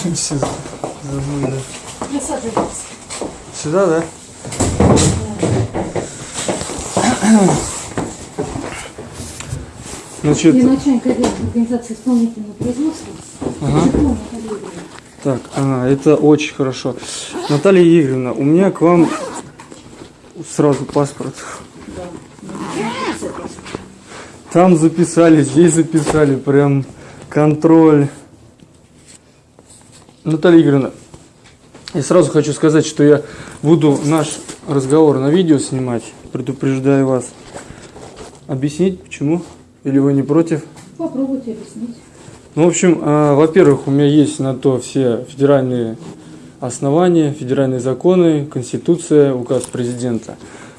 Все забыли. Присаживайтесь. Сюда, да? Значит, Я начальник отдела организации исполнительного производства. Ага. Так, ага, это очень хорошо. Наталья Игоревна, у меня к вам сразу паспорт. Там записали, здесь записали, прям контроль. Наталья Игоревна, я сразу хочу сказать, что я буду наш разговор на видео снимать, предупреждаю вас. Объяснить почему? Или вы не против? Попробуйте объяснить. Ну, в общем, а, во-первых, у меня есть на то все федеральные основания, федеральные законы, конституция, указ президента.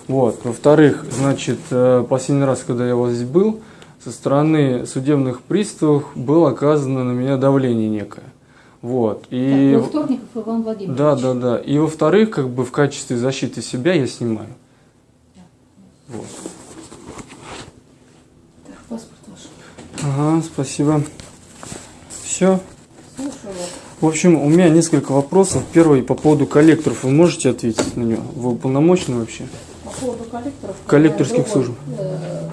Вот. Во-вторых, значит, э, последний раз, когда я у вас здесь был, со стороны судебных приставов было оказано на меня давление некое. Вот. И... Так, был Вторников Иван Владимирович. Да, да, да. И во-вторых, как бы в качестве защиты себя я снимаю. Вот. Так, паспорт ваш. Ага, спасибо. Все. Слушаю вас. В общем, у меня несколько вопросов. Первый по поводу коллекторов. Вы можете ответить на него? Вы уполномочены вообще? По поводу коллекторов. Коллекторских другой, служб. э,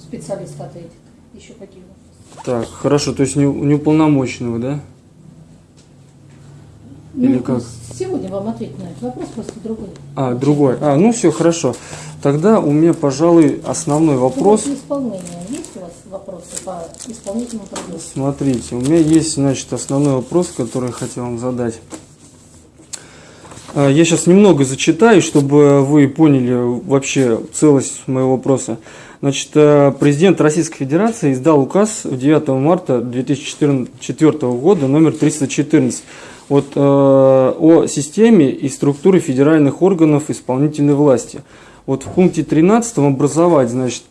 специалист ответит. Еще какие вопросы? Так, хорошо. То есть не, не уполномоченного, да? Или Ну, как? Сегодня вам ответить на этот вопрос, просто другой. А, другой. А, ну все, хорошо. Тогда у меня, пожалуй, основной вопрос. По исполнению есть у вас вопросы по исполнительному производству? Смотрите, у меня есть, значит, основной вопрос, который я хотел вам задать. А, Я сейчас немного зачитаю, чтобы вы поняли вообще целость моего вопроса. Значит, э, президент Российской Федерации издал указ 9 марта 2004 года номер 314 вот, э, о системе и структуре федеральных органов исполнительной власти. Вот в пункте 13 образовать, значит,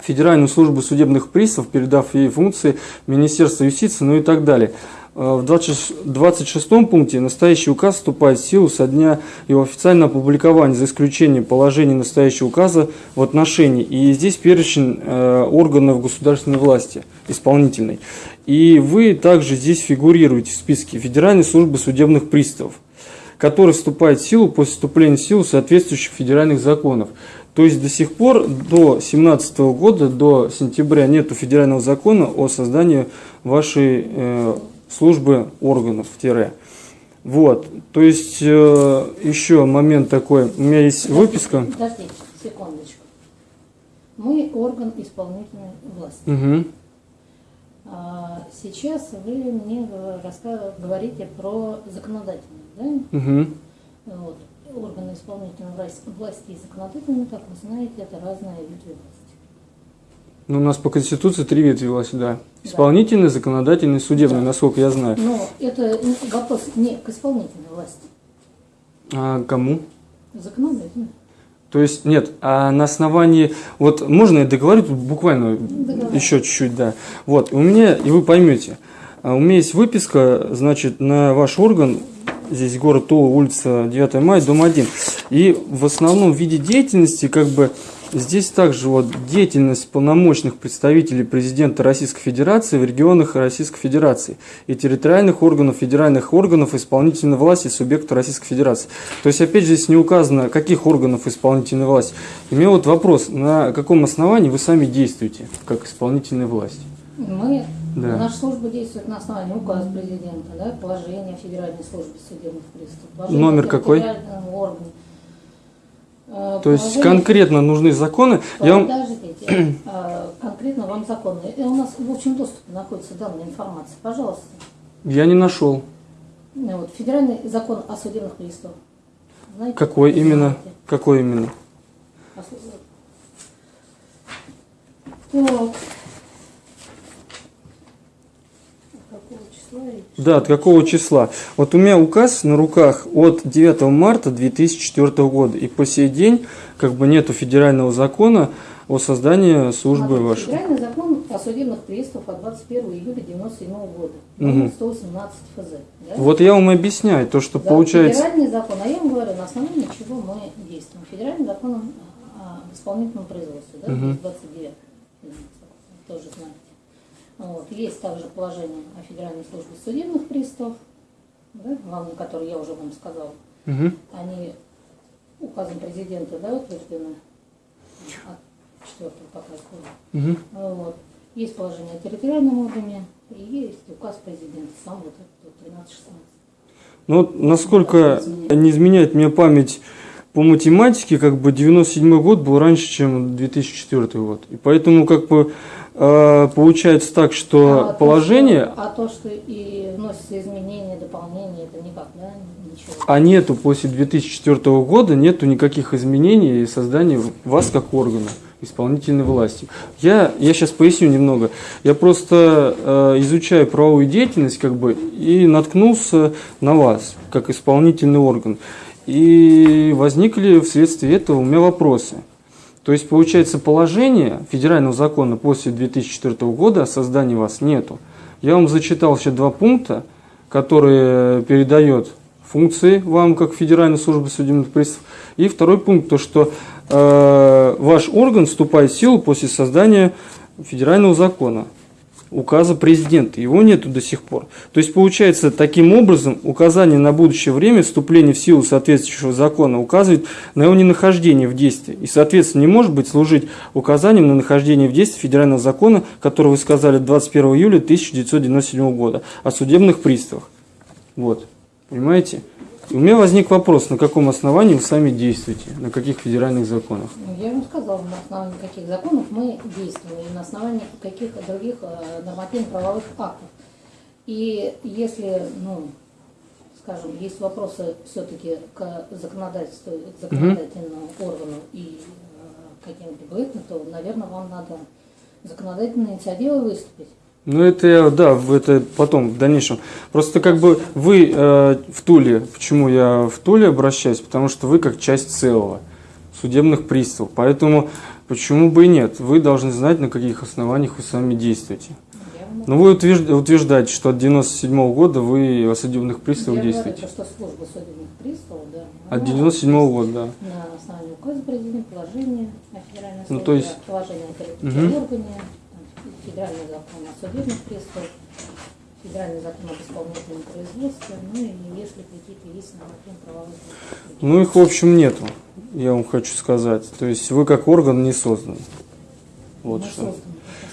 Федеральную службу судебных приставов, передав ей функции Министерства юстиции, ну и так далее. Э, В 26 26 пункте настоящий указ вступает в силу со дня его официального опубликования, за исключением положений настоящего указа в отношении. И здесь перечень э, органов государственной власти, исполнительной. И вы также здесь фигурируете в списке Федеральной службы судебных приставов который вступает в силу после вступления в силу соответствующих федеральных законов. То есть до сих пор, до 2017 года, до сентября, нету федерального закона о создании вашей э, службы органов. Тире. Вот. То есть э, еще момент такой. У меня есть выписка. Подождите, секундочку. Мы орган исполнительной власти. Угу. А сейчас вы мне говорите про законодательную, да? Угу. Вот. Органы исполнительной власти, власти и законодательной, как вы знаете, это разные ветви власти. Ну, у нас по Конституции три ветви власти, да. Исполнительный, законодательный, судебный, Да. насколько я знаю. Но это вопрос не к исполнительной власти, А кому? законодательной. То есть, нет, а на основании, вот можно я договорю тут буквально Договаривай. еще чуть-чуть, да. Вот, у меня, и вы поймете, а у меня есть выписка, значит, на ваш орган, здесь город Тула, улица 9 мая, дом 1. И в основном в виде деятельности, как бы, здесь также вот деятельность полномочных представителей президента Российской Федерации в регионах Российской Федерации и территориальных органов, федеральных органов исполнительной власти субъекта Российской Федерации. То есть, опять же, здесь не указано, каких органов исполнительной власти. И у меня вот вопрос, на каком основании вы сами действуете, как исполнительная власть? Мы, Да. наша служба действует на основании указа президента, да, положения Федеральной службе судебных приставов. Номер какой? Э, То есть, положение- конкретно нужны законы. Я вам... Подождите, э, конкретно вам законы. И у нас в общем доступе находится данная информация. Пожалуйста. Я не нашел. Ну, Вот, федеральный закон о судебных приставах. Знаете? Какой именно? знаете? Какой именно? А Так. Какого числа? речь? Да, от какого числа? Вот у меня указ на руках от 9 марта 2004 года. И по сей день как бы нету федерального закона о создании службы Смотрите, вашей. Федеральный закон о судебных приставах от 21 июля 1997 года. Номер 118 ФЗ. да? Вот я вам объясняю, то, что Да, получается... Федеральный закон, а я вам говорю, на основании чего мы действуем. Федеральный закон о исполнительном производстве, да, Мгм. 29 тоже знаете. Вот. Есть также положение о Федеральной службе судебных приставов, да, главное, которые я уже вам сказала. Мгм. Они указом президента да, утверждены от 4 пока года. Мгм. Вот. Есть положение о территориальном органе и есть указ президента, сам вот этот вот 1316. Ну, вот насколько не изменяет мне память по математике, как бы 97 год был раньше, чем 2004 год. И поэтому, как бы, получается так, что А то, положение, что- а то, что и вносятся изменения, дополнения, это никак, да, ничего. а нету после 2004 года, нету никаких изменений и создания вас как органа исполнительной власти. Я, я сейчас поясню немного. Я просто э, изучаю правовую деятельность как бы и наткнулся на вас как исполнительный орган. И возникли вследствие этого у меня вопросы. То есть, получается, положение федерального закона после 2004 года о создании вас нету. Я вам зачитал еще два пункта, которые передает функции вам, как Федеральная служба судебных приставов. И второй пункт, то что э, ваш орган вступает в силу после создания федерального закона, указа президента. Его нету до сих пор. То есть, получается, таким образом, указание на будущее время вступления в силу соответствующего закона указывает на его ненахождение в действии. И, соответственно, не может быть служить указанием на нахождение в действии федерального закона, который вы сказали 21 июля 1997 года о судебных приставах. Вот. Понимаете? У меня возник вопрос, на каком основании вы сами действуете, на каких федеральных законах. Ну, Я вам сказала, на основании каких законов мы действуем, и на основании каких других э, нормативно-правовых актов. И если, ну, скажем, есть вопросы все-таки к законодательству, к законодательному органу и э, каким-либо то, наверное, вам надо законодательной инициативой выступить. Ну, это я, да, это потом, в дальнейшем. Просто как бы вы э, в Туле, почему я в Туле обращаюсь? Потому что вы как часть целого, судебных приставов. Поэтому почему бы и нет? Вы должны знать, на каких основаниях вы сами действуете. Но вы утвержд- утверждаете, что от 97 года вы о судебных приставах Я говорю, действуете. то, что служба судебных приставов, да, От она 97 года, да. на основании указа президента, положения о федеральной Ну, службе, то есть- положения о Мгм. территориальном органе, федеральный закон о судебных приставах, федеральный закон об исполнительном производстве, ну и если какие-то есть нормативно-правовые акты. Ну, их, в общем, нету, я вам хочу сказать. То есть вы как орган не созданы. Вот Мы что. созданы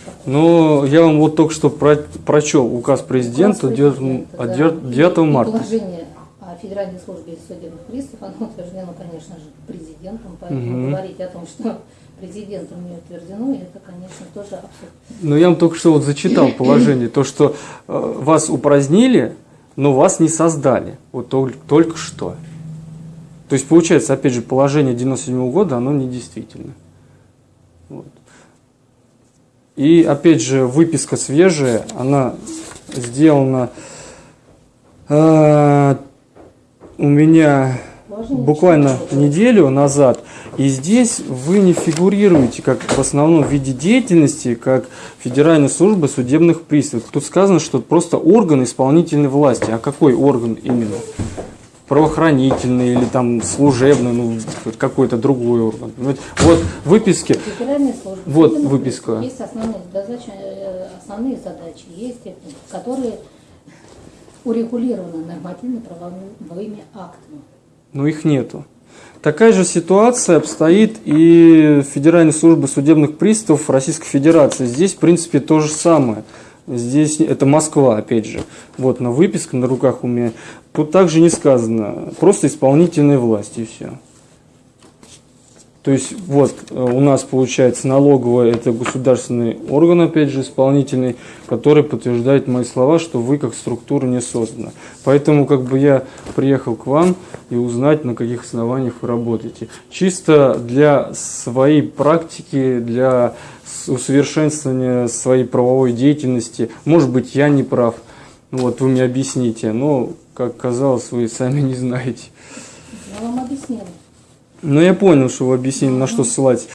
такой. Ну, я вам вот только что про- прочел указ президента Указ 9, президента, от да. 9 9 И- и марта. положение о Федеральной службе судебных приставов, оно утверждено, конечно же, президентом, поэтому Мгм. говорить о том, что президентом не утверждено, это, конечно, тоже абсурд. Но я вам только что вот зачитал положение, то, что э, вас упразднили, но вас не создали. Вот тол- только что. То есть, получается, опять же, положение 97 года, оно недействительно. Вот. И, опять же, выписка свежая, она сделана э, у меня буквально неделю назад. И здесь вы не фигурируете как в основном виде деятельности, как Федеральная служба судебных приставов. Тут сказано, что просто орган исполнительной власти. А какой орган именно? Правоохранительный или там служебный, ну какой-то другой орган. Вот в служба Вот выписка. Есть основные задачи, э, основные задачи, есть которые урегулированы нормативно-правовыми актами. Но их нету. Такая же ситуация обстоит и Федеральной службе судебных приставов Российской Федерации. Здесь, в принципе, то же самое. Здесь это Москва, опять же. Вот на выписке на руках у меня. Тут также не сказано. Просто исполнительная власть и все. То есть вот э, у нас получается налоговая это государственный орган, опять же, исполнительный, который подтверждает мои слова, что вы как структура не создана. Поэтому как бы я приехал к вам и узнать, на каких основаниях вы работаете. Чисто для своей практики, для усовершенствования своей правовой деятельности. Может быть, я не прав. Вот вы мне объясните. Но, как казалось, вы сами не знаете. Я вам объяснила. Но я понял, что вы объяснили, на что ссылать.